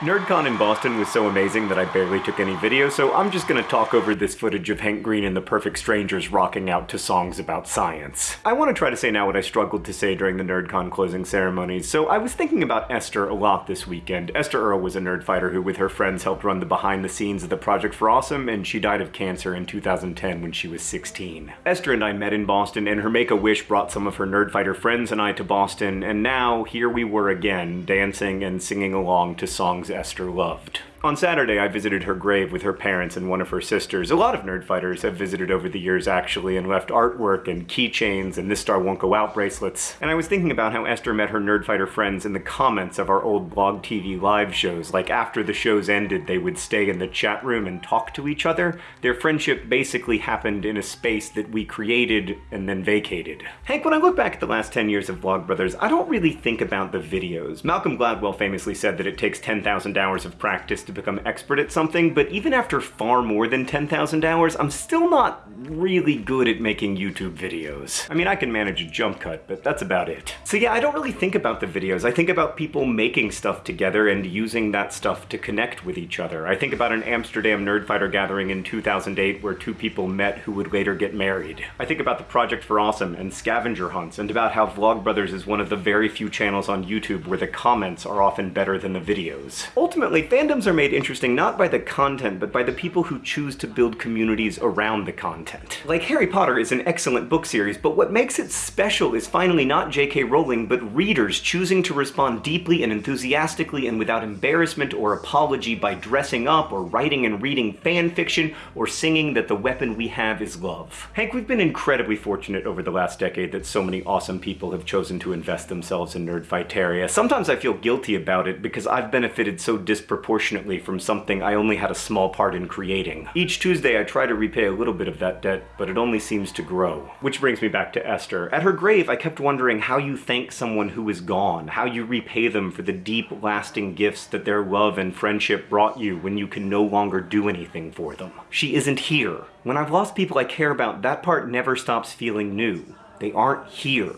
NerdCon in Boston was so amazing that I barely took any video, so I'm just gonna talk over this footage of Hank Green and the Perfect Strangers rocking out to songs about science. I want to try to say now what I struggled to say during the NerdCon closing ceremonies, so I was thinking about Esther a lot this weekend. Esther Earl was a nerd fighter who with her friends helped run the behind the scenes of the Project for Awesome, and she died of cancer in 2010 when she was 16. Esther and I met in Boston, and her Make-A-Wish brought some of her nerd fighter friends and I to Boston, and now here we were again, dancing and singing along to songs Esther loved. On Saturday, I visited her grave with her parents and one of her sisters. A lot of Nerdfighters have visited over the years, actually, and left artwork and keychains and This Star Won't Go Out bracelets. And I was thinking about how Esther met her Nerdfighter friends in the comments of our old blog TV live shows. Like, after the shows ended, they would stay in the chat room and talk to each other. Their friendship basically happened in a space that we created and then vacated. Hank, when I look back at the last 10 years of Vlogbrothers, I don't really think about the videos. Malcolm Gladwell famously said that it takes 10,000 hours of practice to become expert at something, but even after far more than 10,000 hours, I'm still not really good at making YouTube videos. I mean, I can manage a jump cut, but that's about it. So yeah, I don't really think about the videos. I think about people making stuff together and using that stuff to connect with each other. I think about an Amsterdam Nerdfighter gathering in 2008 where two people met who would later get married. I think about the Project for Awesome and scavenger hunts, and about how Vlogbrothers is one of the very few channels on YouTube where the comments are often better than the videos. Ultimately, fandoms are made interesting not by the content, but by the people who choose to build communities around the content. Like Harry Potter is an excellent book series, but what makes it special is finally not J.K. Rowling, but readers choosing to respond deeply and enthusiastically and without embarrassment or apology by dressing up or writing and reading fan fiction or singing that the weapon we have is love. Hank, we've been incredibly fortunate over the last decade that so many awesome people have chosen to invest themselves in Nerdfighteria. Sometimes I feel guilty about it because I've benefited so disproportionately from something I only had a small part in creating. Each Tuesday I try to repay a little bit of that debt, but it only seems to grow. Which brings me back to Esther. At her grave, I kept wondering how you thank someone who is gone, how you repay them for the deep, lasting gifts that their love and friendship brought you when you can no longer do anything for them. She isn't here. When I've lost people I care about, that part never stops feeling new. They aren't here.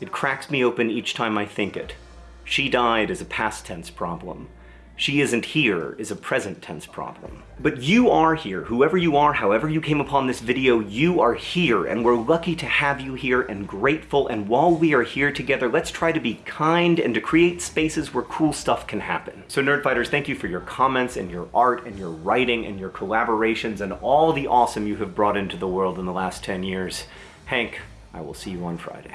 It cracks me open each time I think it. She died is a past tense problem she isn't here is a present tense problem. But you are here, whoever you are, however you came upon this video, you are here, and we're lucky to have you here and grateful, and while we are here together, let's try to be kind and to create spaces where cool stuff can happen. So Nerdfighters, thank you for your comments and your art and your writing and your collaborations and all the awesome you have brought into the world in the last 10 years. Hank, I will see you on Friday.